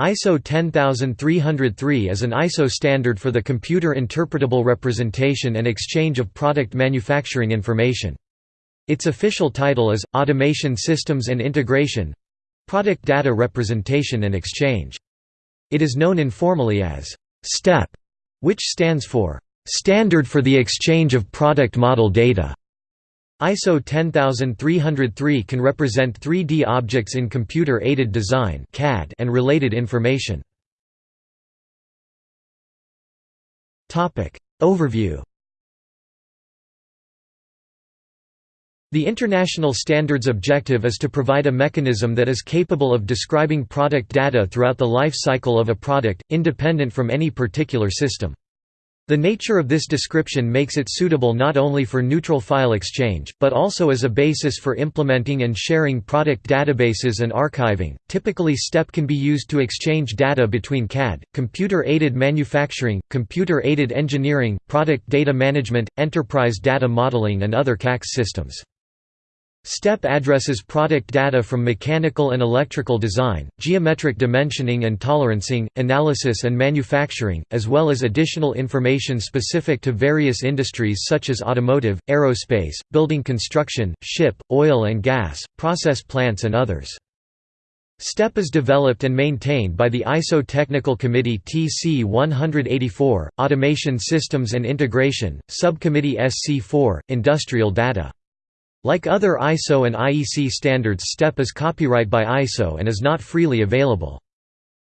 ISO 10303 is an ISO standard for the computer interpretable representation and exchange of product manufacturing information. Its official title is, Automation Systems and Integration Product Data Representation and Exchange. It is known informally as STEP, which stands for Standard for the Exchange of Product Model Data. ISO 10303 can represent 3D objects in computer-aided design and related information. Overview The international standard's objective is to provide a mechanism that is capable of describing product data throughout the life cycle of a product, independent from any particular system. The nature of this description makes it suitable not only for neutral file exchange, but also as a basis for implementing and sharing product databases and archiving. Typically, STEP can be used to exchange data between CAD, computer aided manufacturing, computer aided engineering, product data management, enterprise data modeling, and other CAx systems. STEP addresses product data from mechanical and electrical design, geometric dimensioning and tolerancing, analysis and manufacturing, as well as additional information specific to various industries such as automotive, aerospace, building construction, ship, oil and gas, process plants and others. STEP is developed and maintained by the ISO Technical Committee TC 184, Automation Systems and Integration, Subcommittee SC4, Industrial Data. Like other ISO and IEC standards STEP is copyright by ISO and is not freely available.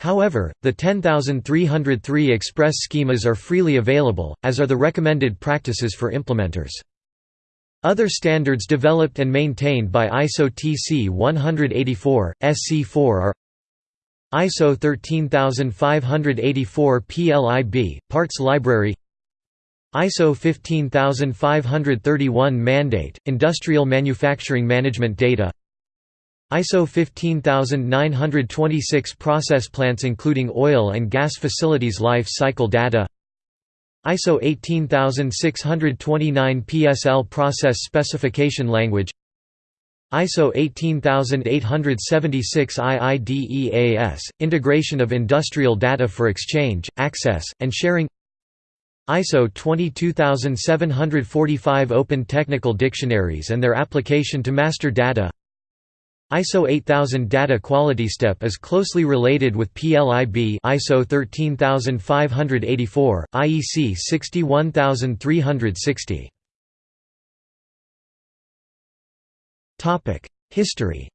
However, the 10303 express schemas are freely available, as are the recommended practices for implementers. Other standards developed and maintained by ISO TC 184, SC4 are ISO 13584 PLIB, Parts Library ISO 15531 Mandate, Industrial Manufacturing Management Data ISO 15926 Process plants including oil and gas facilities life cycle data ISO 18629 PSL Process Specification Language ISO 18876 IIDEAS, Integration of Industrial Data for Exchange, Access, and Sharing ISO 22745 Open Technical Dictionaries and their application to master data. ISO 8000 Data Quality Step is closely related with PLIB ISO 13584, IEC 61360 History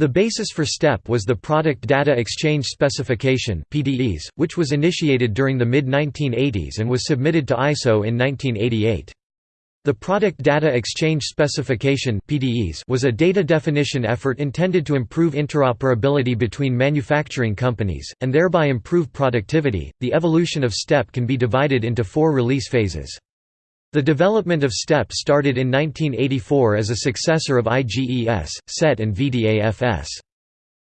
The basis for STEP was the Product Data Exchange Specification (PDES), which was initiated during the mid-1980s and was submitted to ISO in 1988. The Product Data Exchange Specification (PDES) was a data definition effort intended to improve interoperability between manufacturing companies and thereby improve productivity. The evolution of STEP can be divided into four release phases. The development of STEP started in 1984 as a successor of IGES, SET and VDAFS.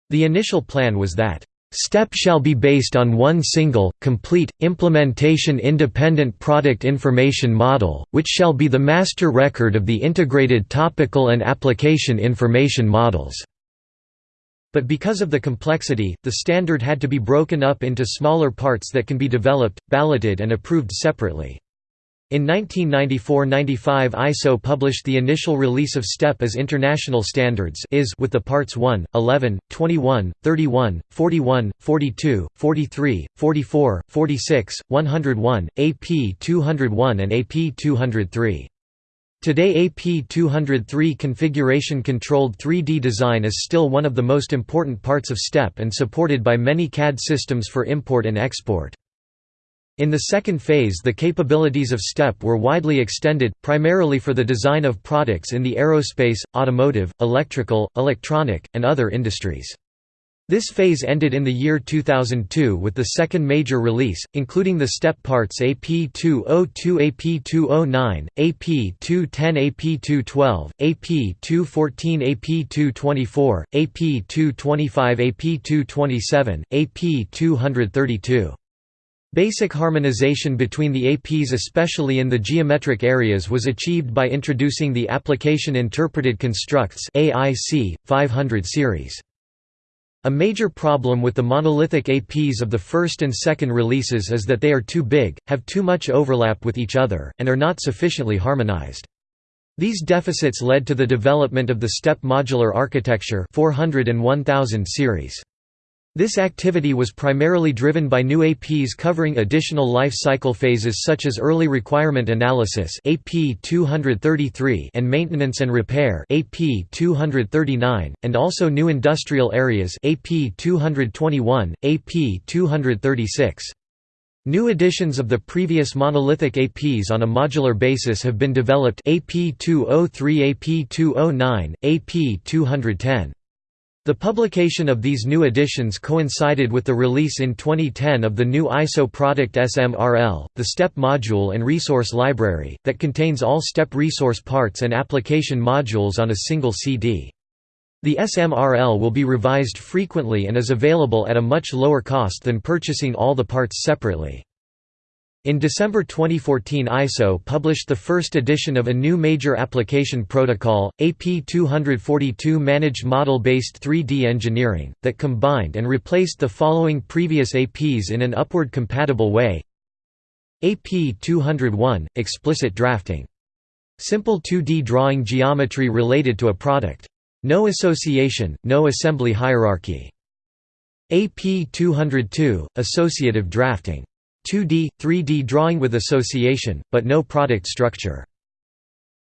The initial plan was that STEP shall be based on one single, complete, implementation-independent product information model, which shall be the master record of the integrated topical and application information models. But because of the complexity, the standard had to be broken up into smaller parts that can be developed, balloted and approved separately. In 1994–95 ISO published the initial release of STEP as international standards with the parts 1, 11, 21, 31, 41, 42, 43, 44, 46, 101, AP 201 and AP 203. Today AP 203 configuration-controlled 3D design is still one of the most important parts of STEP and supported by many CAD systems for import and export. In the second phase the capabilities of STEP were widely extended, primarily for the design of products in the aerospace, automotive, electrical, electronic, and other industries. This phase ended in the year 2002 with the second major release, including the STEP parts AP202 AP209, AP210 AP212, AP214 AP224, AP225 AP227, AP232. Basic harmonization between the APs especially in the geometric areas was achieved by introducing the Application Interpreted Constructs AIC, 500 series. A major problem with the monolithic APs of the first and second releases is that they are too big, have too much overlap with each other, and are not sufficiently harmonized. These deficits led to the development of the STEP modular architecture 400 and 1000 series. This activity was primarily driven by new APs covering additional life cycle phases such as early requirement analysis AP 233 and maintenance and repair AP 239, and also new industrial areas AP 221, AP 236. New editions of the previous monolithic APs on a modular basis have been developed AP 203 AP 209, AP 210. The publication of these new editions coincided with the release in 2010 of the new ISO product SMRL, the STEP module and resource library, that contains all STEP resource parts and application modules on a single CD. The SMRL will be revised frequently and is available at a much lower cost than purchasing all the parts separately. In December 2014 ISO published the first edition of a new major application protocol, AP242 Managed Model-Based 3D Engineering, that combined and replaced the following previous APs in an upward compatible way AP201 – Explicit Drafting. Simple 2D drawing geometry related to a product. No association, no assembly hierarchy. AP202 – Associative Drafting 2D, 3D drawing with association, but no product structure.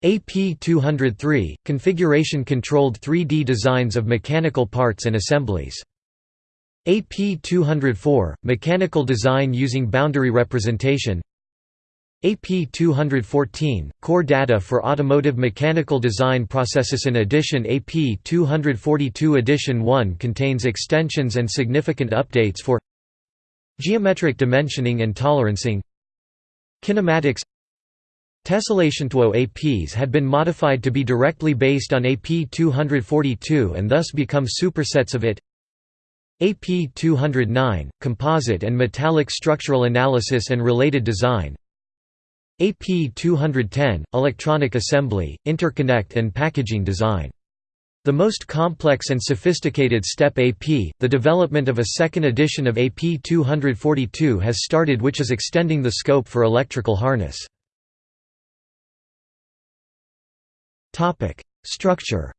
AP203 – Configuration-controlled 3D designs of mechanical parts and assemblies. AP204 – Mechanical design using boundary representation AP214 – Core data for automotive mechanical design processes In addition AP242 Edition 1 contains extensions and significant updates for Geometric dimensioning and tolerancing. Kinematics. Tessellation to APs had been modified to be directly based on AP242 and thus become supersets of it. AP209 – Composite and metallic structural analysis and related design. AP210 – Electronic assembly, interconnect and packaging design the most complex and sophisticated STEP AP, the development of a second edition of AP 242 has started which is extending the scope for electrical harness. Structure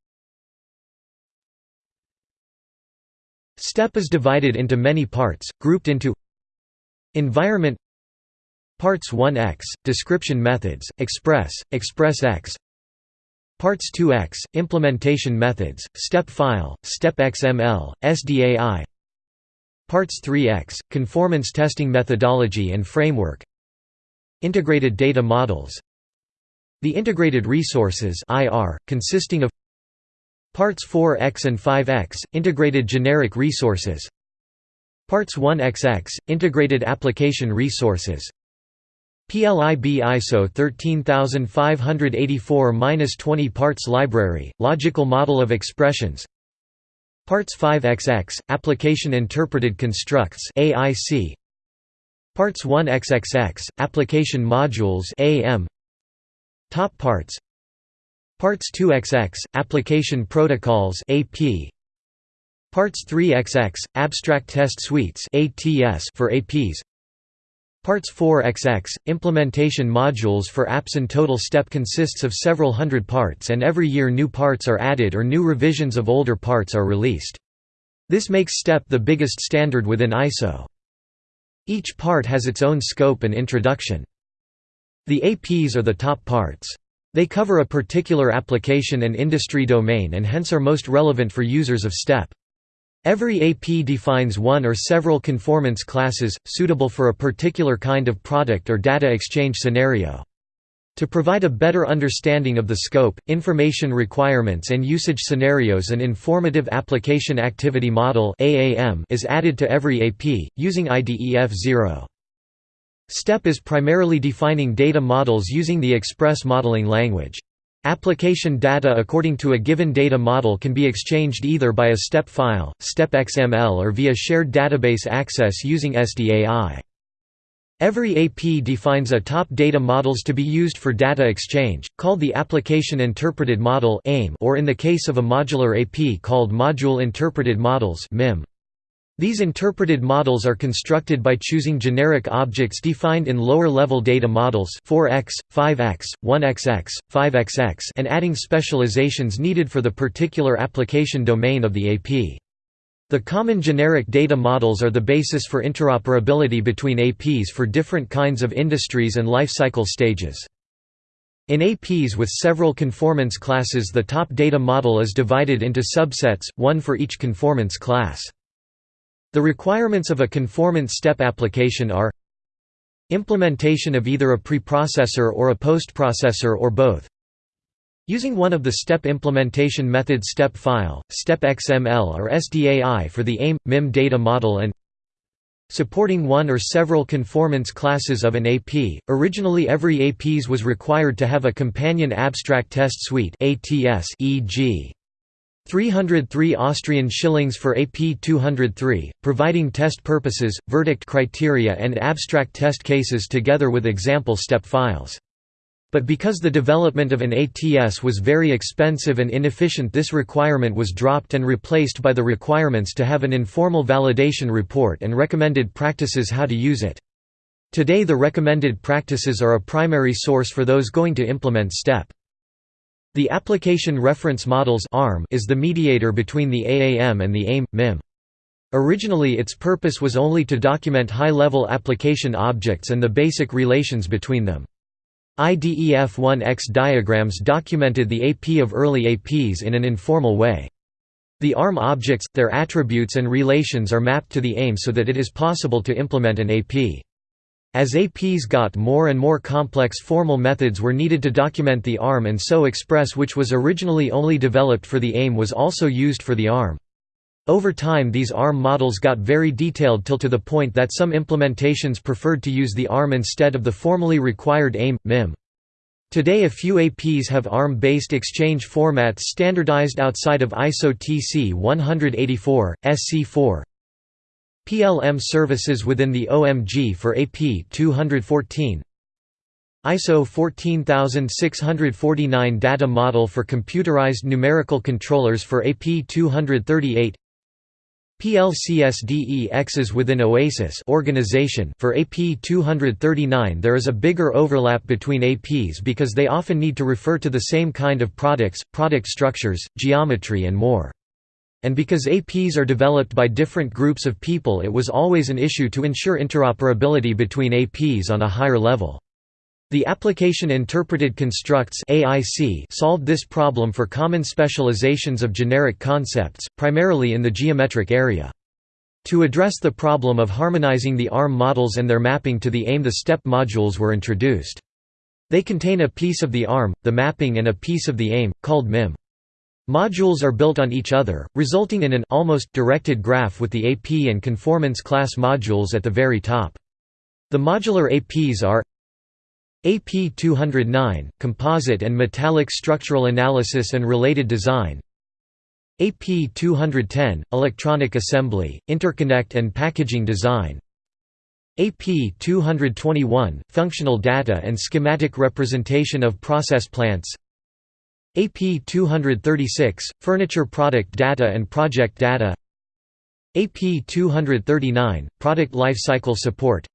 STEP is divided into many parts, grouped into Environment Parts 1x, Description Methods, Express, Express X Parts 2x, Implementation Methods, Step File, Step XML, SDAI Parts 3x, Conformance Testing Methodology and Framework. Integrated Data Models. The Integrated Resources IR, consisting of Parts 4x and 5x, Integrated Generic Resources. Parts 1xx, Integrated Application Resources PLIB ISO 13584-20 Parts Library, Logical Model of Expressions. Parts 5XX, Application Interpreted Constructs AIC Parts 1XXX, Application Modules AM Top Parts. Parts 2XX, Application Protocols AP Parts 3XX, Abstract Test Suites ATS for APs Parts 4XX, implementation modules for apps and total step consists of several hundred parts and every year new parts are added or new revisions of older parts are released. This makes STEP the biggest standard within ISO. Each part has its own scope and introduction. The APs are the top parts. They cover a particular application and industry domain and hence are most relevant for users of STEP. Every AP defines one or several conformance classes, suitable for a particular kind of product or data exchange scenario. To provide a better understanding of the scope, information requirements and usage scenarios an Informative Application Activity Model is added to every AP, using IDEF 0. STEP is primarily defining data models using the Express modeling language. Application data according to a given data model can be exchanged either by a STEP file, STEP XML or via shared database access using SDAI. Every AP defines a top data models to be used for data exchange, called the Application Interpreted Model or in the case of a modular AP called Module Interpreted Models MIM. These interpreted models are constructed by choosing generic objects defined in lower-level data models 4x, 5x, 1xx, 5xx and adding specializations needed for the particular application domain of the AP. The common generic data models are the basis for interoperability between APs for different kinds of industries and life cycle stages. In APs with several conformance classes the top data model is divided into subsets, one for each conformance class. The requirements of a conformance step application are Implementation of either a preprocessor or a postprocessor or both Using one of the step implementation methods step file, step XML or SDAI for the AIM, MIM data model and Supporting one or several conformance classes of an AP. Originally every APs was required to have a companion abstract test suite ATS e.g. 303 Austrian shillings for AP 203, providing test purposes, verdict criteria and abstract test cases together with example step files. But because the development of an ATS was very expensive and inefficient this requirement was dropped and replaced by the requirements to have an informal validation report and recommended practices how to use it. Today the recommended practices are a primary source for those going to implement STEP. The Application Reference Models is the mediator between the AAM and the AIM, MIM. Originally its purpose was only to document high-level application objects and the basic relations between them. IDEF1X diagrams documented the AP of early APs in an informal way. The ARM objects, their attributes and relations are mapped to the AIM so that it is possible to implement an AP. As APs got more and more complex formal methods were needed to document the ARM and so Express which was originally only developed for the AIM was also used for the ARM. Over time these ARM models got very detailed till to the point that some implementations preferred to use the ARM instead of the formally required AIM, MIM. Today a few APs have ARM-based exchange formats standardized outside of ISO TC 184, SC4, PLM services within the OMG for AP 214 ISO 14649 data model for computerized numerical controllers for AP 238 PLCSDEXs within OASIS organization for AP 239 there is a bigger overlap between APs because they often need to refer to the same kind of products, product structures, geometry and more. And because APs are developed by different groups of people it was always an issue to ensure interoperability between APs on a higher level. The Application Interpreted Constructs AIC solved this problem for common specializations of generic concepts, primarily in the geometric area. To address the problem of harmonizing the ARM models and their mapping to the AIM the STEP modules were introduced. They contain a piece of the ARM, the mapping and a piece of the AIM, called MIM. Modules are built on each other, resulting in an almost directed graph with the AP and conformance class modules at the very top. The modular APs are AP 209 – Composite and Metallic Structural Analysis and Related Design AP 210 – Electronic Assembly, Interconnect and Packaging Design AP 221 – Functional Data and Schematic Representation of Process Plants AP 236 – Furniture Product Data and Project Data. AP 239 – Product Lifecycle Support.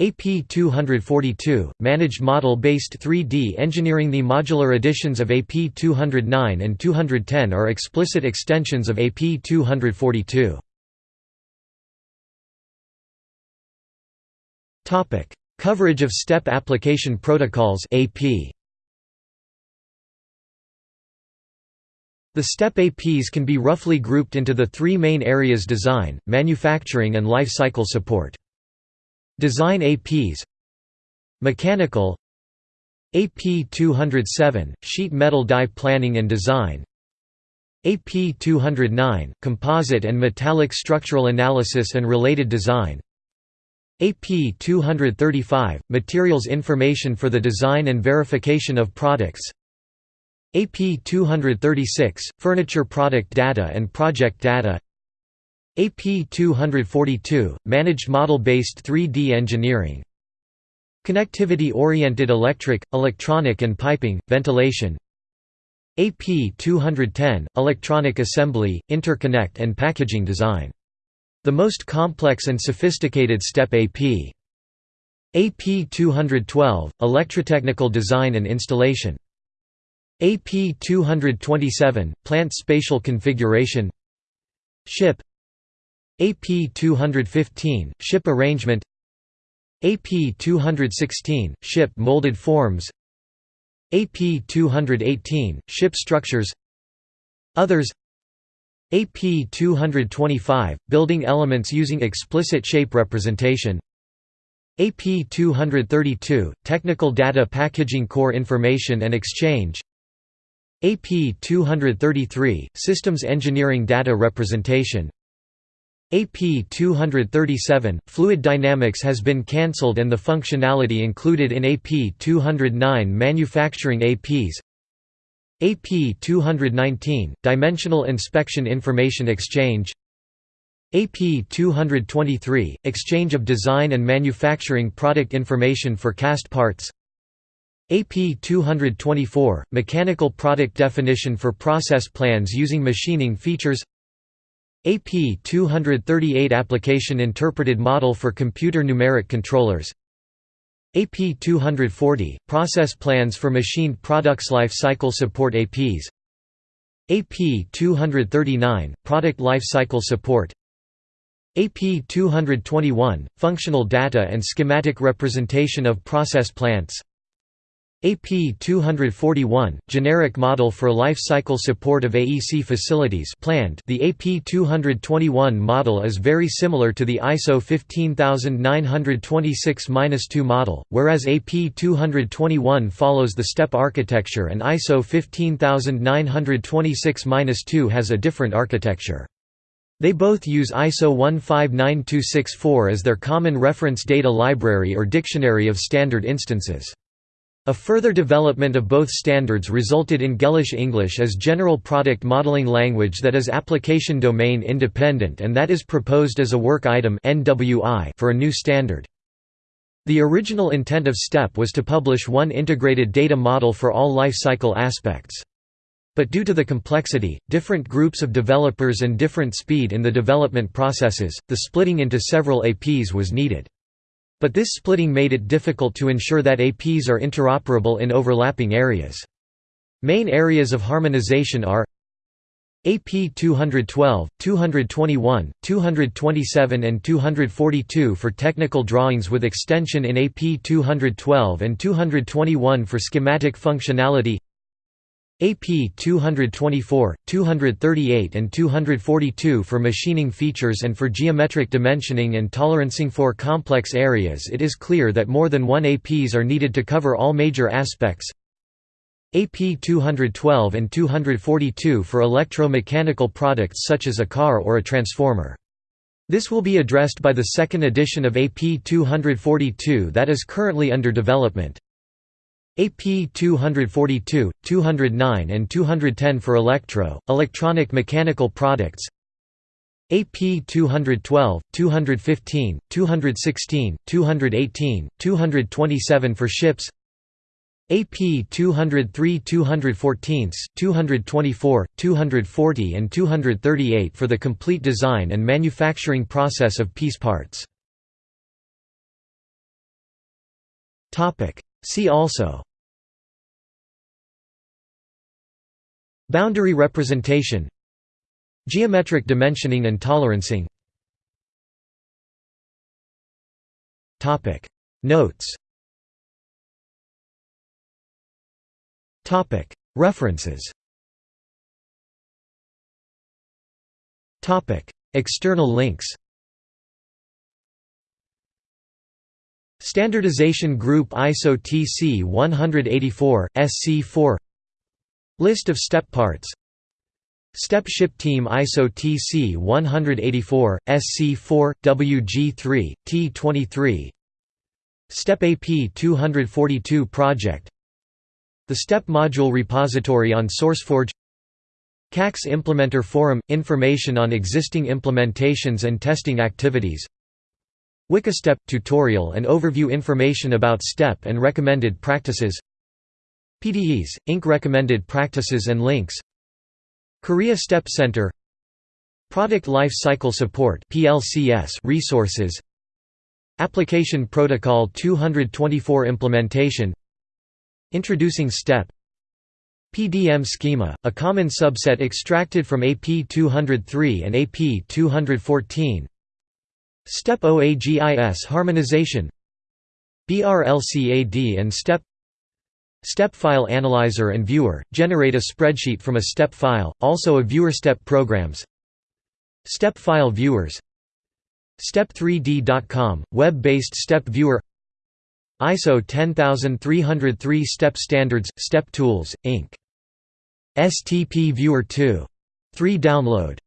AP 242 – Managed Model-Based 3D Engineering. The modular editions of AP 209 and 210 are explicit extensions of AP 242. Coverage of STEP application protocols AP The STEP APs can be roughly grouped into the three main areas design, manufacturing and life cycle support. Design APs Mechanical. AP 207 – Sheet metal die planning and design. AP 209 – Composite and metallic structural analysis and related design. AP 235 – Materials information for the design and verification of products AP 236 – Furniture product data and project data AP 242 – Managed model-based 3D engineering Connectivity-oriented electric, electronic and piping, ventilation AP 210 – Electronic assembly, interconnect and packaging design The most complex and sophisticated STEP AP. AP 212 Electrotechnical Design and Installation. AP 227 Plant Spatial Configuration. Ship. AP 215 Ship Arrangement. AP 216 Ship Molded Forms. AP 218 Ship Structures. Others. AP 225 Building elements using explicit shape representation. AP 232 Technical Data Packaging Core Information and Exchange AP 233 Systems Engineering Data Representation. AP 237 Fluid Dynamics has been cancelled and the functionality included in AP 209 Manufacturing APs AP 219 Dimensional Inspection Information Exchange. AP 223 – Exchange of design and manufacturing product information for cast parts AP 224 – Mechanical product definition for process plans using machining features AP 238 – Application interpreted model for computer numeric controllers AP 240 – Process plans for machined products life cycle support APs AP 239 – Product life cycle support AP 221 – Functional data and schematic representation of process plants AP 241 – Generic model for life cycle support of AEC facilities planned The AP 221 model is very similar to the ISO 15926-2 model, whereas AP 221 follows the STEP architecture and ISO 15926-2 has a different architecture. They both use ISO 159264 as their common reference data library or dictionary of standard instances. A further development of both standards resulted in Gellish English as general product modeling language that is application domain independent and that is proposed as a work item for a new standard. The original intent of STEP was to publish one integrated data model for all life cycle aspects. But due to the complexity, different groups of developers and different speed in the development processes, the splitting into several APs was needed. But this splitting made it difficult to ensure that APs are interoperable in overlapping areas. Main areas of harmonization are AP 212, 221, 227 and 242 for technical drawings with extension in AP 212 and 221 for schematic functionality AP 224, 238 and 242 for machining features and for geometric dimensioning and tolerancing for complex areas it is clear that more than one APs are needed to cover all major aspects AP 212 and 242 for electro-mechanical products such as a car or a transformer. This will be addressed by the second edition of AP 242 that is currently under development. AP 242, 209 and 210 for electro, electronic mechanical products AP 212, 215, 216, 218, 227 for ships AP 203 214, 224, 240 and 238 for the complete design and manufacturing process of piece parts. See also. Boundary representation. Geometric dimensioning and tolerancing. Topic. Notes. Topic. References. Topic. External links Standardization Group ISO TC 184, SC4 List of step parts. Step Ship Team ISO TC 184, SC4, WG3, T23 Step AP 242 project. The Step Module Repository on SourceForge. CAx Implementer Forum – Information on existing implementations and testing activities Wikistep – Tutorial and overview information about STEP and recommended practices. PDES – Inc. Recommended practices and links. Korea STEP Center. Product Life Cycle Support resources. Application Protocol 224 implementation. Introducing STEP. PDM schema, a common subset extracted from AP 203 and AP 214 STEP OAGIS harmonization. BRLCAD and STEP. STEP File Analyzer and Viewer, generate a spreadsheet from a STEP file, also a viewer STEP programs. STEP File Viewers. STEP3D.com, web-based STEP Viewer. ISO 10303 STEP Standards, STEP Tools, Inc. STP Viewer 2. 3 download